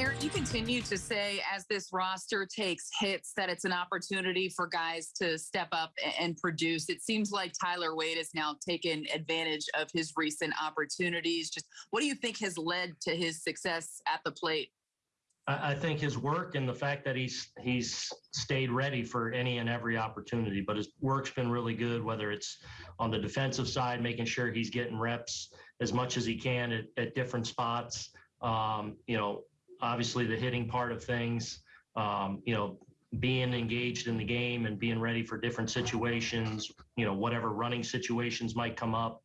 Aaron, you continue to say as this roster takes hits that it's an opportunity for guys to step up and produce. It seems like Tyler Wade has now taken advantage of his recent opportunities. Just what do you think has led to his success at the plate? I, I think his work and the fact that he's he's stayed ready for any and every opportunity. But his work's been really good, whether it's on the defensive side, making sure he's getting reps as much as he can at, at different spots. Um, you know, obviously the hitting part of things, um, you know, being engaged in the game and being ready for different situations, you know, whatever running situations might come up.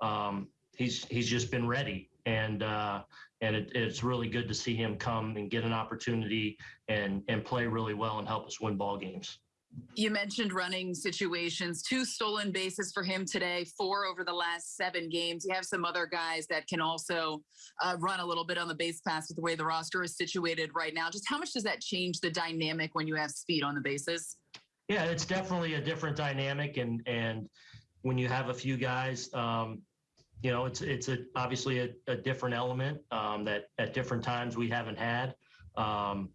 Um, he's he's just been ready, and uh, and it, it's really good to see him come and get an opportunity and and play really well and help us win ball games. You mentioned running situations, two stolen bases for him today, four over the last seven games. You have some other guys that can also uh, run a little bit on the base pass with the way the roster is situated right now. Just how much does that change the dynamic when you have speed on the bases? Yeah, it's definitely a different dynamic, and and when you have a few guys, um, you know, it's it's a obviously a, a different element um, that at different times we haven't had. Um,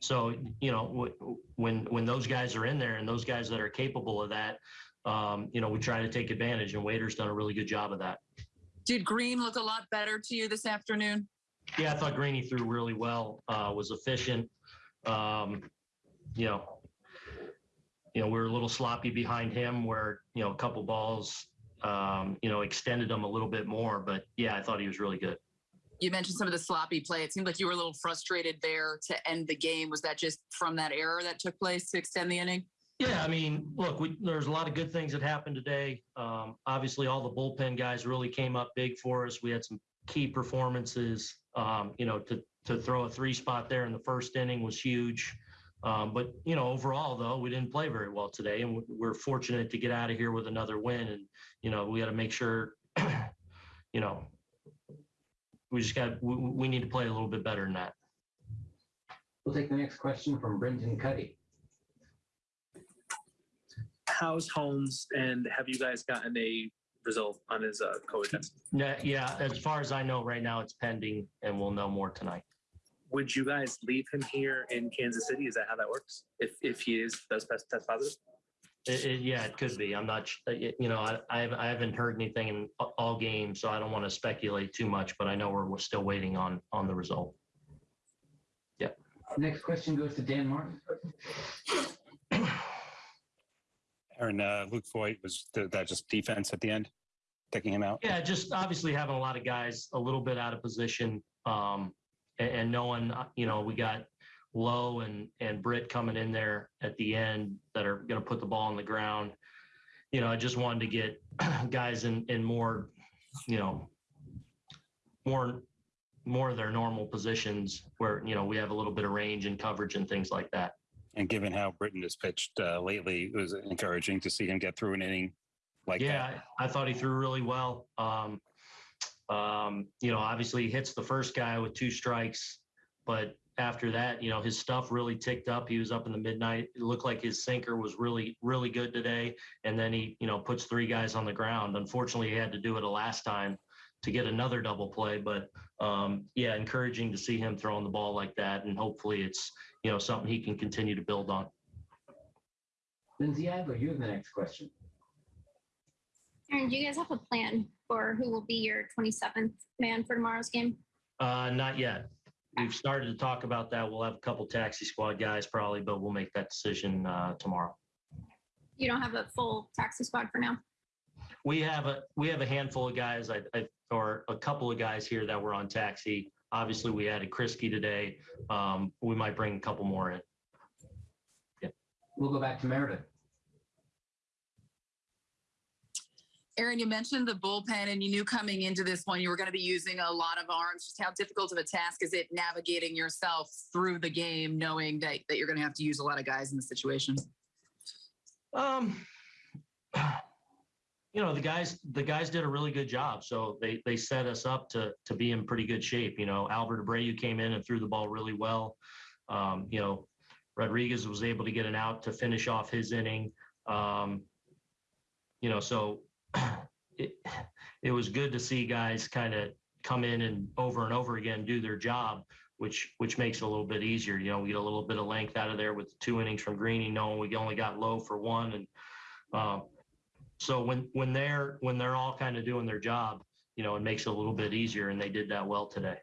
So you know when when those guys are in there and those guys that are capable of that, um, you know we try to take advantage. And Wadey's done a really good job of that. Did Green look a lot better to you this afternoon? Yeah, I thought Greeny threw really well. Uh, was efficient. Um, you know, you know we were a little sloppy behind him, where you know a couple balls, um, you know, extended him a little bit more. But yeah, I thought he was really good you mentioned some of the sloppy play. It seemed like you were a little frustrated there to end the game. Was that just from that error that took place to extend the inning? Yeah, I mean, look, we, there's a lot of good things that happened today. Um, obviously, all the bullpen guys really came up big for us. We had some key performances. Um, you know, to to throw a three spot there in the first inning was huge. Um, but you know, overall though, we didn't play very well today, and we're fortunate to get out of here with another win. And you know, we got to make sure, you know, we just got we, we need to play a little bit better than that. We'll take the next question from Brendan Kuty. How's Holmes, and have you guys gotten a result on his uh, COVID test? Yeah, yeah. As far as I know, right now it's pending, and we'll know more tonight. Would you guys leave him here in Kansas City? Is that how that works? If if he is does test positive? It, it, yeah, it could be. I'm not, uh, you know, I, I haven't heard anything in all games, so I don't want to speculate too much, but I know we're, we're still waiting on, on the result. Yeah. Next question goes to Dan Martin. Aaron, uh, Luke Voit was that just defense at the end, taking him out? Yeah, just obviously having a lot of guys a little bit out of position, um, and, and knowing, uh, you know, we got Lowe and and Britt coming in there at the end that are going to put the ball on the ground. You know, I just wanted to get guys in in more, you know, more more of their normal positions where you know we have a little bit of range and coverage and things like that. And given how Britton has pitched uh, lately, it was encouraging to see him get through an inning like yeah, that. I thought he threw really well. Um, um, you know, obviously he hits the first guy with two strikes, but after that, you know, his stuff really ticked up. He was up in the midnight. It looked like his sinker was really, really good today. And then he, you know, puts three guys on the ground. Unfortunately, he had to do it a last time to get another double play. But um, yeah, encouraging to see him throwing the ball like that. And hopefully it's, you know, something he can continue to build on. Lindsay Adler, you have the next question. Aaron, do you guys have a plan for who will be your 27th man for tomorrow's game? Uh, not yet we've started to talk about that. We'll have a couple taxi squad guys probably, but we'll make that decision uh, tomorrow. You don't have a full taxi squad for now. We have a we have a handful of guys, I, I, or a couple of guys here that were on taxi. Obviously, we added Kriske today. Um, we might bring a couple more in. Yeah. We'll go back to Meredith. Aaron, you mentioned the bullpen, and you knew coming into this one you were going to be using a lot of arms. Just how difficult of a task is it navigating yourself through the game, knowing that, that you're going to have to use a lot of guys in the situation? Um, you know, the guys the guys did a really good job. So they they set us up to to be in pretty good shape. You know, Albert Abreu came in and threw the ball really well. Um, you know, Rodriguez was able to get an out to finish off his inning. Um, you know, so it was good to see guys kind of come in and over and over again do their job, which which makes it a little bit easier. You know, we get a little bit of length out of there with two innings from Greeny, knowing we only got low for one, and uh, so when when they're when they're all kind of doing their job, you know, it makes it a little bit easier, and they did that well today.